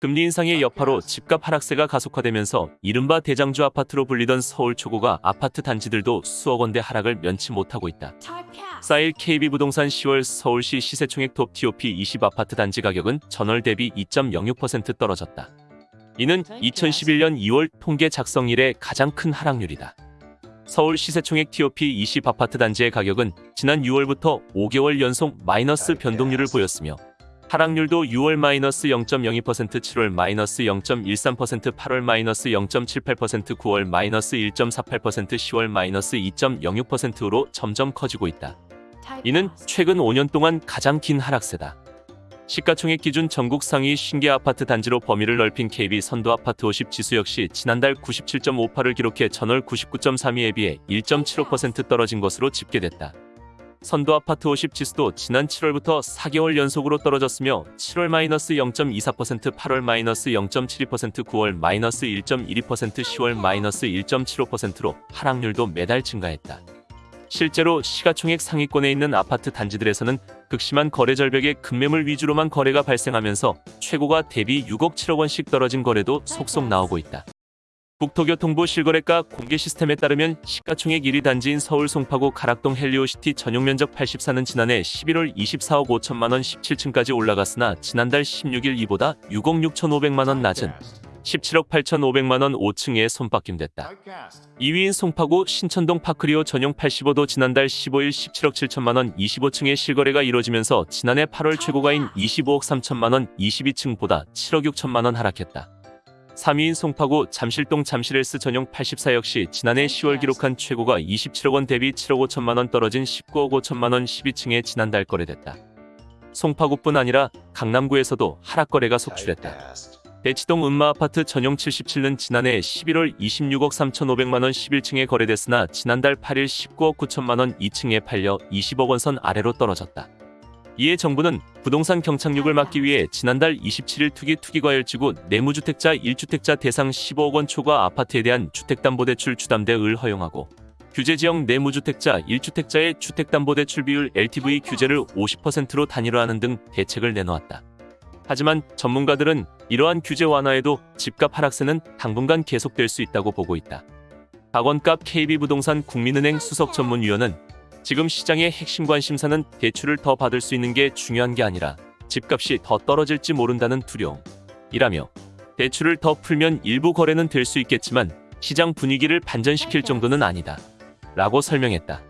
금리 인상의 여파로 집값 하락세가 가속화되면서 이른바 대장주 아파트로 불리던 서울 초고가 아파트 단지들도 수억 원대 하락을 면치 못하고 있다. 쌓일 KB부동산 10월 서울시 시세총액 톱 TOP 20 아파트 단지 가격은 전월 대비 2.06% 떨어졌다. 이는 2011년 2월 통계 작성 이래 가장 큰 하락률이다. 서울 시세총액 TOP 20 아파트 단지의 가격은 지난 6월부터 5개월 연속 마이너스 변동률을 보였으며 하락률도 6월 마이너스 0.02%, 7월 마이너스 0.13%, 8월 마이너스 0.78%, 9월 마이너스 1.48%, 10월 마이너스 2.06%로 점점 커지고 있다. 이는 최근 5년 동안 가장 긴 하락세다. 시가총액 기준 전국 상위 50개 아파트 단지로 범위를 넓힌 KB 선도 아파트 50 지수 역시 지난달 97.58을 기록해 전월 99.32에 비해 1.75% 떨어진 것으로 집계됐다. 선도 아파트 50 지수도 지난 7월부터 4개월 연속으로 떨어졌으며 7월 마이너스 0.24%, 8월 마이너스 0.72%, 9월 마이너스 1.12%, 10월 마이너스 1.75%로 하락률도 매달 증가했다. 실제로 시가총액 상위권에 있는 아파트 단지들에서는 극심한 거래 절벽에 급매물 위주로만 거래가 발생하면서 최고가 대비 6억 7억 원씩 떨어진 거래도 속속 나오고 있다. 국토교통부 실거래가 공개 시스템에 따르면 시가총액 1위 단지인 서울 송파구 가락동 헬리오시티 전용 면적 84는 지난해 11월 24억 5천만 원 17층까지 올라갔으나 지난달 16일 이보다 6억 6천5백만 원 낮은 17억 8천5백만 원 5층에 손바뀜됐다. 2위인 송파구 신천동 파크리오 전용 85도 지난달 15일 17억 7천만 원 25층의 실거래가 이뤄지면서 지난해 8월 최고가인 25억 3천만 원 22층보다 7억 6천만 원 하락했다. 3위인 송파구 잠실동 잠실엘스 전용 84 역시 지난해 10월 기록한 최고가 27억 원 대비 7억 5천만 원 떨어진 19억 5천만 원 12층에 지난달 거래됐다. 송파구뿐 아니라 강남구에서도 하락 거래가 속출했다. 대치동 음마아파트 전용 77는 지난해 11월 26억 3,500만 원 11층에 거래됐으나 지난달 8일 19억 9천만 원 2층에 팔려 20억 원 선 아래로 떨어졌다. 이에 정부는 부동산 경착륙을 막기 위해 지난달 27일 투기 투기과열지구 내무주택자 1주택자 대상 15억 원 초과 아파트에 대한 주택담보대출 주담대을 허용하고 규제지역 내무주택자 1주택자의 주택담보대출 비율 LTV 규제를 50%로 단일화하는 등 대책을 내놓았다. 하지만 전문가들은 이러한 규제 완화에도 집값 하락세는 당분간 계속될 수 있다고 보고 있다. 박원갑 KB부동산 국민은행 수석 전문위원은 지금 시장의 핵심 관심사는 대출을 더 받을 수 있는 게 중요한 게 아니라 집값이 더 떨어질지 모른다는 두려움이라며 대출을 더 풀면 일부 거래는 될 수 있겠지만 시장 분위기를 반전시킬 정도는 아니다. 라고 설명했다.